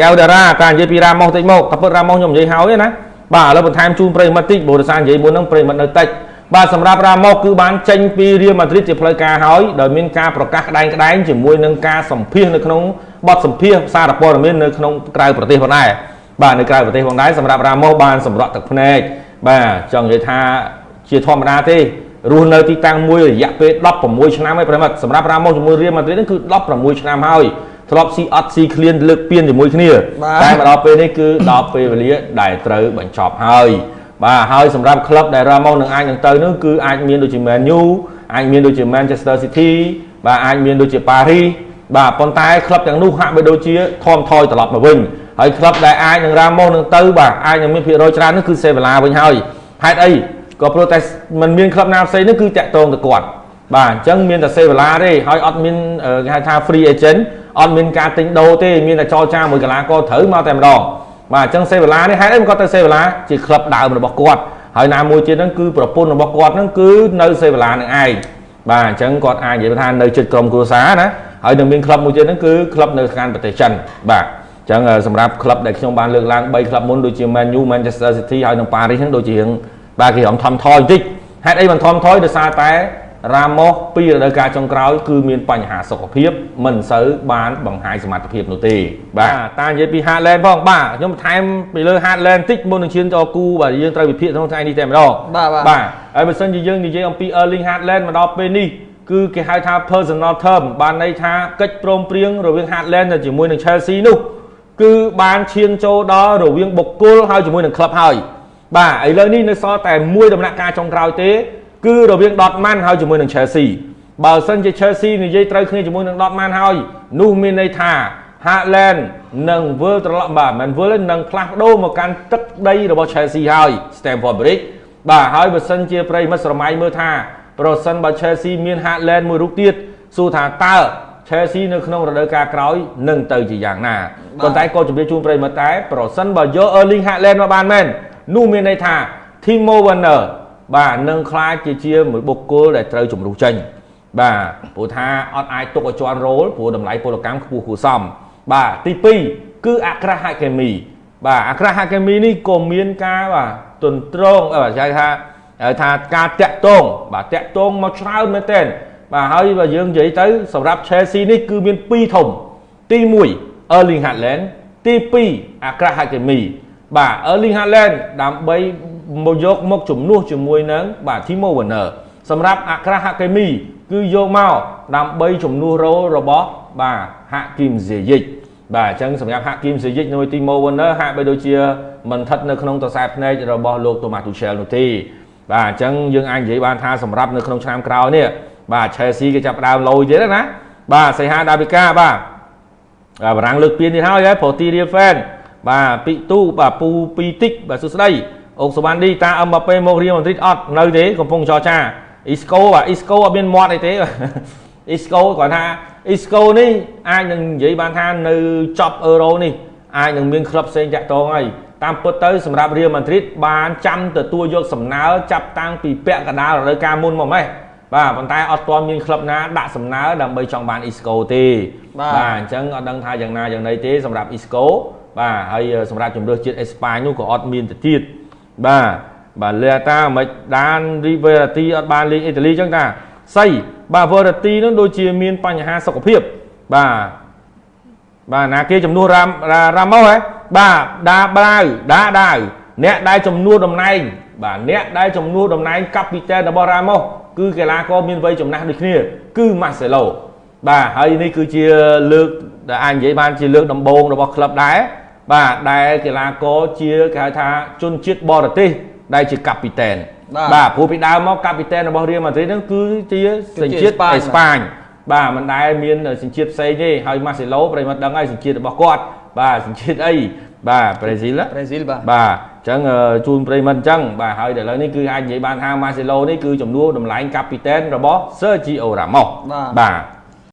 កែវតារាការនិយាយពីរ៉ាម៉ូសតិចមកតែពិតរ៉ាម៉ូសខ្ញុំនិយាយហើយណាបាទឥឡូវបន្ថែមជូនប្រិមិត្តតិចព្រោះដោយសារនិយាយមុនហ្នឹងប្រិមិត្តនៅតិចបាទសម្រាប់រ៉ាម៉ូសគឺបានចេញពីរៀលម៉ាឌ្រីតជាផ្លូវការហើយដោយមានការប្រកាសក្តែងក្តែងជាមួយនឹងការសម្ភាសនៅក្នុងបទសម្ភាសសារព័ត៌មាននៅក្នុងក្រៅប្រទេសផងដែរបាទនៅក្រៅប្រទេសផងដែរសម្រាប់រ៉ាម៉ូសបានសម្រក់ទឹកភ្នែកបាទចង់និយាយថាជាធម្មតាទេរស់នៅទីតាំងមួយរយៈពេល16ឆ្នាំហើយប្រិមិត្តសម្រាប់រ៉ាម៉ូសជាមួយរៀលម៉ាឌ្រីតហ្នឹងគឺ16ឆ្នាំហើយ ធ្លាប់ស៊ីអត់ស៊ីឃ្លានលើកពៀនជាមួយគ្នាតែមកដល់ពេលនេះគឺដល់ពេលវេលាដែលត្រូវបញ្ចប់ហើយបាទហើយសម្រាប់ក្លឹបដែលរ៉ាម៉ូសនឹងអាចនឹងទៅនោះគឺអាចមានដូចជា Man U អាចមានដូចជា Manchester City បាទអាចមានដូចជា Paris បាទប៉ុន្តែក្លឹបទាំងនោះហាក់បីដូចជាធំថយត្រឡប់មកវិញហើយក្លឹបដែលអាចនឹងរ៉ាម៉ូសនឹងទៅបាទអាចនឹងមានភាគរយច្រើននោះគឺសេវាឡាវិញហើយហេតុអីក៏ព្រោះតែมันមានក្លឹបណាផ្សេងនោះគឺតាក់ទងទៅគាត់ បាទអញ្ចឹងមានតែសេវាឡាទេហើយអត់មានគេហៅថា free agent អត់មានការទិញដូរទេមានតែចរចាមួយកីឡាករត្រូវមកតែម្ដងបាទអញ្ចឹងសេវាឡានេះហេតុអីគាត់ទៅសេវាឡាជាក្លឹបដើមរបស់គាត់ហើយណាមួយទៀតហ្នឹងគឺប្រពន្ធរបស់គាត់ហ្នឹងគឺនៅសេវាឡានឹងឯងបាទអញ្ចឹងគាត់អាចនិយាយថានៅជិតក្រុមគ្រួសារណាហើយនឹងមានក្លឹបមួយទៀតហ្នឹងគឺក្លឹបនៅខាងប្រទេសចិនបាទអញ្ចឹងសម្រាប់ក្លឹបដែលខ្ញុំបានលើកឡើង3ក្លឹបមុនដូចជា Man U Manchester City ហើយនិង Paris ហ្នឹងដូចជារឿងបាទគេរំធំថយបន្តិចហេតុអីមិនធំថយដោយសារតែ រ៉ាម៉ូសពីរដូវកាលចុងក្រោយគឺមានបញ្ហាសុខភាព មិនសូវបានបង្ហាញសមត្ថភាពនោះទេ បាទតានិយាយពី Haaland ផងបាទខ្ញុំបន្ថែមពីលើ Haaland តិចមុននឹងឈានទៅគូបាទយើងត្រូវវិភាគក្នុងថ្ងៃនេះតែម្ដងបាទបាទហើយបើសិនជាយើងនិយាយអំពី Erling Haaland មកដល់ពេលនេះគឺគេហៅថា personal term បានន័យថាកិច្ចព្រមព្រៀងរវាង Haaland ទៅជាមួយនឹង Chelsea នោះគឺបានឈានចូលដល់រវាងបុគ្គលហើយជាមួយនឹងក្លឹបហើយបាទឥឡូវនេះនៅសល់តែមួយដំណាក់កាលចុងក្រោយទេ គឺរវាង Dortmund ហើយជាមួយនឹង Chelsea បើសិនជា Chelsea និយាយត្រូវគ្នាជាមួយនឹង Dortmund ហើយនោះមានន័យថា Haaland នឹងវិលត្រឡប់បាទមិនវិលនឹងផ្លាស់ប្ដូរមកកាន់ទឹកដីរបស់ Chelsea ហើយ Stamford Bridge បាទហើយបើសិនជាប្រិមិត្តស្រមៃមើលថាប្រសិនបើ Chelsea មាន Haaland មួយរូបទៀតសួរថាតើ Chelsea នៅក្នុងរដូវកាលក្រោយនឹងទៅជាយ៉ាងណាប៉ុន្តែក៏ជម្រាបជូនប្រិមិត្តតែប្រសិនបើយក Erling Haaland មកបានមែននោះមានន័យថា Timo Werner បាទនឹងខ្លាចជាជាមួយបុគ្គលដែលត្រូវជំរុះចេញបាទព្រោះថាអត់អាចទុកឲ្យជន់រោលព្រោះតម្លៃពលកម្មខ្ពស់គួរសមបាទទី2គឺអក្រាហាកេមី បាទអក្រាហាកេមីនេះក៏មានការបាទទន្ទ្រង់បាទគេថាថាការតាក់ទងបាទតាក់ទងមកច្រើនមែនទែនបាទហើយបើយើងនិយាយទៅសម្រាប់ Chelsea នេះគឺមាន2ធំ ទី1 Erling Haaland ទី2អក្រាហាកេមីបាទ Erling Haaland ដើម្បី មកយកមកជំនួសជាមួយនឹងបាទ Timo Werner សម្រាប់អក្រាហាកេមី គឺយកមកដើម្បីជំនួសរោលរបស់បាទហាគីមសេយិចបាទអញ្ចឹងសម្រាប់ហាគីមសេយិចនៅទីម៉ូវឺនឺហាក់បីដូចជាមិនស្ថិតនៅក្នុងតសែភ្នែករបស់លោកតូម៉ាទូឆែលនោះទេបាទអញ្ចឹងយើងអាចនិយាយបានថាសម្រាប់នៅក្នុងឆ្នាំក្រោយនេះបាទ Chelsea គេចាប់ដើមលយទៀតណាបាទសៃហាដាវីកាបាទបារាំងលើកពាននេះហើយហ៎ប្រូទីរៀលហ្វេនបាទពីទូបាទពូពីតិចបាទសួស្ដី អុកសវណ្ឌីតាអឹមបាប៉េមករៀលម៉ាឌ្រីតអត់នៅទេកំពុងចរចាអ៊ីស្កូបាទអ៊ីស្កូអត់មានមាត់អីទេអ៊ីស្កូគាត់ថាអ៊ីស្កូនេះអាចនឹងនិយាយបានថានៅចប់អឺរ៉ូនេះអាចនឹងមានក្លឹបផ្សេងតាក់ទងហើយតាមពិតទៅសម្រាប់រៀលម៉ាឌ្រីតបានចាំទទួលយកសំណើចាប់តាំងពីពាក់កណ្ដាលរដូវកាលមុនមកម៉េះបាទប៉ុន្តែអត់ទាន់មានក្លឹបណាដាក់សំណើដើម្បីចង់បានអ៊ីស្កូទេបាទអញ្ចឹងអត់ដឹងថាយ៉ាងណាយ៉ាងណីទេសម្រាប់អ៊ីស្កូបាទហើយសម្រាប់ជំរឿសជាតិអេស្ប៉ាញនោះក៏អត់មានទៅទៀត បាទបាទលេតាមិនដានរីវេរ៉ាទីអត់បានលេងអ៊ីតាលីចឹងតាសៃបាទវេរ៉ាទីនោះដូចជាមានបញ្ហាសុខភាពបាទបាទណាគេចំនួនរ៉ារ៉ាម៉ូហ៎បាទដាបាវដាដាវអ្នកដែលចំនួនតំណែងបាទអ្នកដែលចំនួនតំណែងកាពីតែនរបស់រ៉ាម៉ូគឺកីឡាករមានវ័យចំណាស់ដូចគ្នា គឺម៉ាសេឡូបាទហើយនេះគឺជាលើកដែលអាចនិយាយបានជាលើកដំបូងរបស់ក្លឹបដែរ បាទដែលកីឡាករជាគេហៅថាជនជាតិបរទេសដែលជាកាពីតែនបាទព្រោះពីដើមមកកាពីតែនរបស់រៀលម៉ាឌ្រីតហ្នឹងគឺជាសញ្ជាតិអេស្ប៉ាញបាទមិនដែលមានសញ្ជាតិផ្សេងទេហើយម៉ាសេឡូប្រិមត្តដឹងហើយសញ្ជាតិរបស់គាត់បាទសញ្ជាតិអីបាទប្រេស៊ីលប្រេស៊ីលបាទបាទអញ្ចឹងជូនប្រិមត្តអញ្ចឹងបាទហើយដល់ឥឡូវនេះគឺអាចនិយាយបានថាម៉ាសេឡូនេះគឺចំនួនតម្លៃកាពីតែនរបស់ Sergio Ramos បាទ